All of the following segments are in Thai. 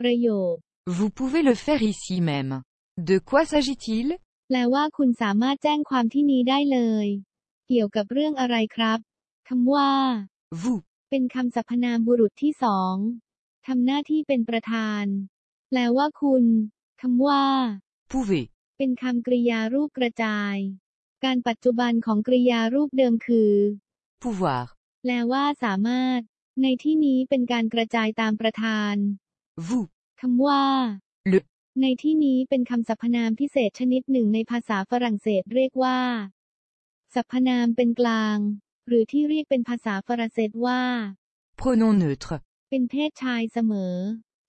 ประโยค Vous pouvez le faire ici même. De quoi s'agit-il แปลว่าคุณสามารถแจ้งความที่นี้ได้เลย เกี่ยวกับเรื่องอะไรครับคำว่า Vous เป็นคำสรรพนามบุรุษที่สองทำหน้าที่เป็นประธาน แปลว่าคุณคำว่า pouvez เป็นคำกริยารูปกระจาย การปัจจุบันของกริยารูปเดิมคือ pouvoir แปลว่าสามารถ ในที่นี้เป็นการกระจายตามประธาน vous คำว่า le ในที่นี้เป็นคำสรรพนามพิเศษชนิดหนึ่งในภาษาฝรั่งเศสเรียกว่า สรรพนามเป็นกลาง หรือที่เรียกเป็นภาษาฝรั่งเศสว่า pronom neutre เป็นเพศชายเสมอ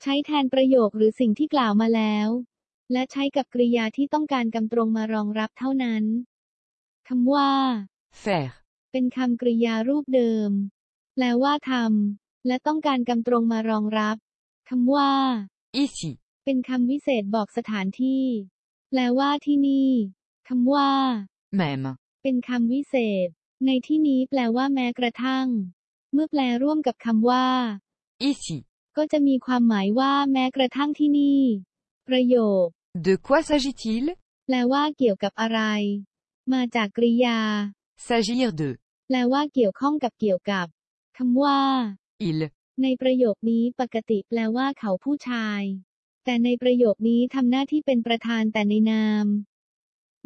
ใช้แทนประโยคหรือสิ่งที่กล่าวมาแล้ว และใช้กับกริยาที่ต้องการกำตรงมารองรับเท่านั้นคำว่า faire เป็นคำกริยารูปเดิม แปลว่าทำและต้องการกำตรงมารองรับคำว่า ici เป็นคำวิเศษบอกสถานที่ แปลว่าที่นี่คำว่า même เป็นคำวิเศษ ในที่นี้แปลว่าแม้กระทั่ง เมื่อแปลร่วมกับคำว่า ici ก็จะมีความหมายว่าแม้กระทั่งที่นี่ ประโยค De quoi s'agit-il แปลว่าเกี่ยวกับอะไร มาจากกริยา S'agir de แปลว่าเกี่ยวข้องกับเกี่ยวกับคำว่า il ในประโยคนี้ปกติแปลว่าเขาผู้ชาย แต่ในประโยคนี้ทำหน้าที่เป็นประธานแต่ในนาม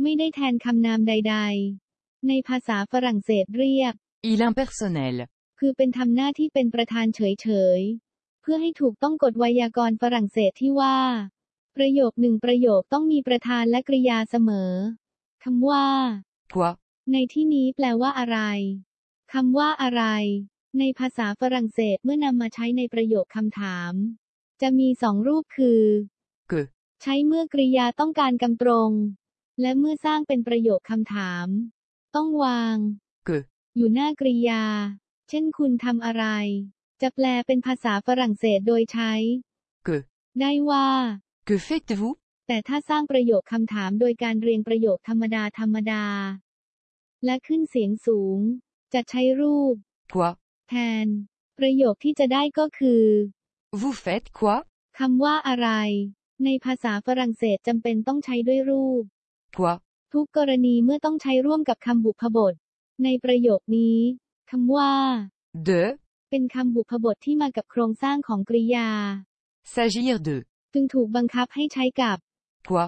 ไม่ได้แทนคำนามใด ๆ ในภาษาฝรั่งเศสเรียก il impersonnel คือเป็นทำหน้าที่เป็นประธานเฉยๆ เพื่อให้ถูกต้องกฎไวยากรณ์ฝรั่งเศสที่ว่า ประโยคหนึ่งประโยคต้องมีประธานและกริยาเสมอคำว่า quoi ในที่นี้แปลว่าอะไรคำว่าอะไร ในภาษาฝรั่งเศสเมื่อนำมาใช้ในประโยคคำถาม จะมีสองรูปคือ que ใช้เมื่อกริยาต้องการกำตรง และเมื่อสร้างเป็นประโยคคำถาม ต้องวาง que อยู่หน้ากริยา เช่นคุณทำอะไร จะแปลเป็นภาษาฝรั่งเศสโดยใช้ que ได้ว่า que faites-vous แต่ถ้าสร้างประโยคคำถามโดยการเรียงประโยคธรรมดาธรรมดา และขึ้นเสียงสูง จะใช้รูป quoi แทน ประโยคที่จะได้ก็คือ vous faites quoi คำว่าอะไร ในภาษาฝรั่งเศสจำเป็นต้องใช้ด้วยรูป quoi ทุกกรณีเมื่อต้องใช้ร่วมกับคำบุพบท ในประโยคนี้คำว่า de เป็นคำบุพบทที่มากับโครงสร้างของกริยา s'agir de จึงถูกบังคับให้ใช้กับ quoi